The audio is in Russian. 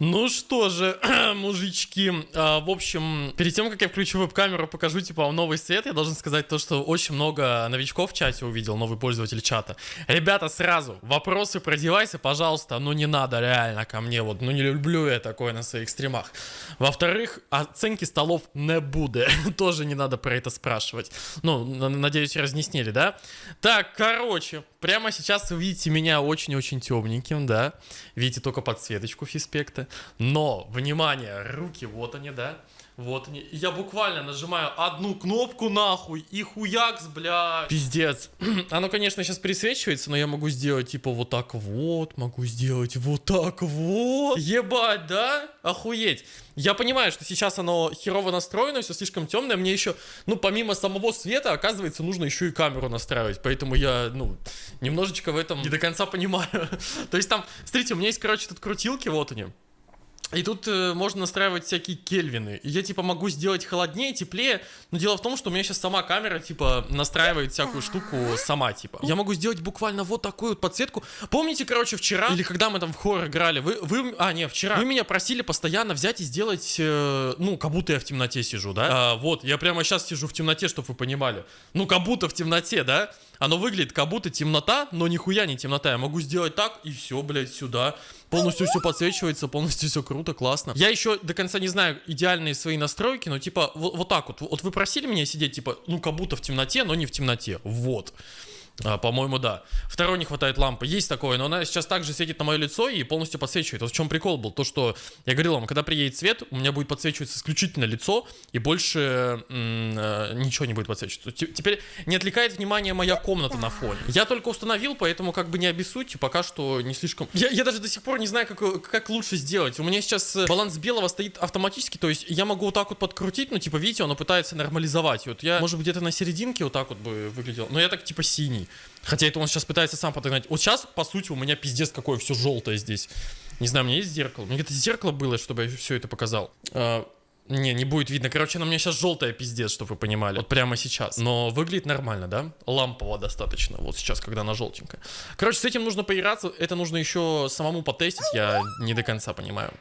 Ну что же, мужички, а, в общем, перед тем, как я включу веб-камеру, покажу, типа, новый свет, я должен сказать то, что очень много новичков в чате увидел, новый пользователь чата. Ребята, сразу, вопросы про девайсы, пожалуйста, ну не надо реально ко мне, вот, ну не люблю я такое на своих стримах. Во-вторых, оценки столов не будет, тоже не надо про это спрашивать. Ну, надеюсь, разъяснили, да? Так, короче, прямо сейчас вы видите меня очень-очень темненьким, да? Видите только подсветочку фиспекта. Но, внимание, руки, вот они, да? Вот они. Я буквально нажимаю одну кнопку нахуй и хуякс, бля. Пиздец. Оно, конечно, сейчас присвечивается, но я могу сделать типа вот так вот, могу сделать вот так вот. Ебать, да? Охуеть. Я понимаю, что сейчас оно херово настроено, все слишком темное. Мне еще, ну, помимо самого света, оказывается, нужно еще и камеру настраивать. Поэтому я, ну, немножечко в этом не до конца понимаю. То есть там, смотрите, у меня есть, короче, тут крутилки, вот они. И тут э, можно настраивать всякие кельвины. И я, типа, могу сделать холоднее, теплее. Но дело в том, что у меня сейчас сама камера, типа, настраивает всякую штуку сама, типа. Я могу сделать буквально вот такую вот подсветку. Помните, короче, вчера, или когда мы там в хоррор играли, вы, вы, а, не, вчера, вы меня просили постоянно взять и сделать, э, ну, как будто я в темноте сижу, да? А, вот, я прямо сейчас сижу в темноте, чтобы вы понимали. Ну, как будто в темноте, да? Оно выглядит как будто темнота, но нихуя не темнота. Я могу сделать так, и все, блядь, сюда. Полностью все подсвечивается, полностью все круто, классно. Я еще до конца не знаю идеальные свои настройки, но типа вот, вот так вот. Вот вы просили меня сидеть, типа, ну как будто в темноте, но не в темноте. Вот. А, По-моему, да. Второй не хватает лампы. Есть такое, но она сейчас также светит на мое лицо и полностью подсвечивает. Вот в чем прикол был. То, что я говорил вам, когда приедет свет, у меня будет подсвечиваться исключительно лицо, и больше э, ничего не будет подсвечиваться. Теперь не отвлекает внимание моя комната на фоне. Я только установил, поэтому как бы не обессудьте, пока что не слишком... Я, я даже до сих пор не знаю, как, как лучше сделать. У меня сейчас э, баланс белого стоит автоматически, то есть я могу вот так вот подкрутить, но типа, видите, оно пытается нормализовать. Вот я, может быть, где-то на серединке вот так вот бы выглядел. Но я так типа синий. Хотя это он сейчас пытается сам подогнать. Вот сейчас, по сути, у меня пиздец какое все желтое здесь. Не знаю, у меня есть зеркало. Мне где-то зеркало было, чтобы я все это показал. А, не, не будет видно. Короче, она у меня сейчас желтая пиздец, чтобы вы понимали. Вот прямо сейчас. Но выглядит нормально, да? Лампово достаточно. Вот сейчас, когда она желтенькая. Короче, с этим нужно поиграться. Это нужно еще самому потестить. Я не до конца понимаю.